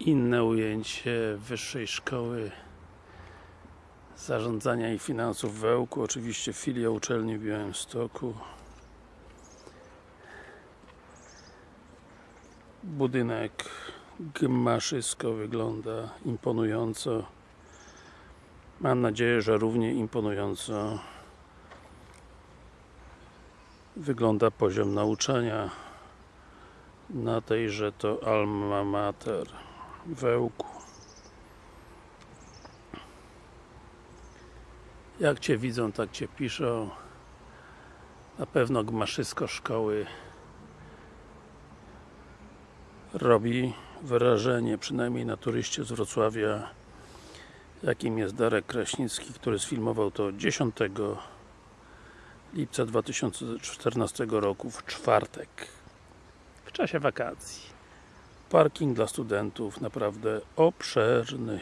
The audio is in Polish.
inne ujęcie Wyższej Szkoły Zarządzania i Finansów w Ełku, oczywiście filia uczelni w Białymstoku. Budynek gmaszysko wygląda imponująco. Mam nadzieję, że równie imponująco wygląda poziom nauczania na tejże to Alma Mater w Ełku. Jak Cię widzą, tak Cię piszą. Na pewno gmaszysko szkoły robi wrażenie, przynajmniej na turyście z Wrocławia jakim jest Darek Kraśnicki, który sfilmował to 10 lipca 2014 roku w czwartek w czasie wakacji parking dla studentów naprawdę obszerny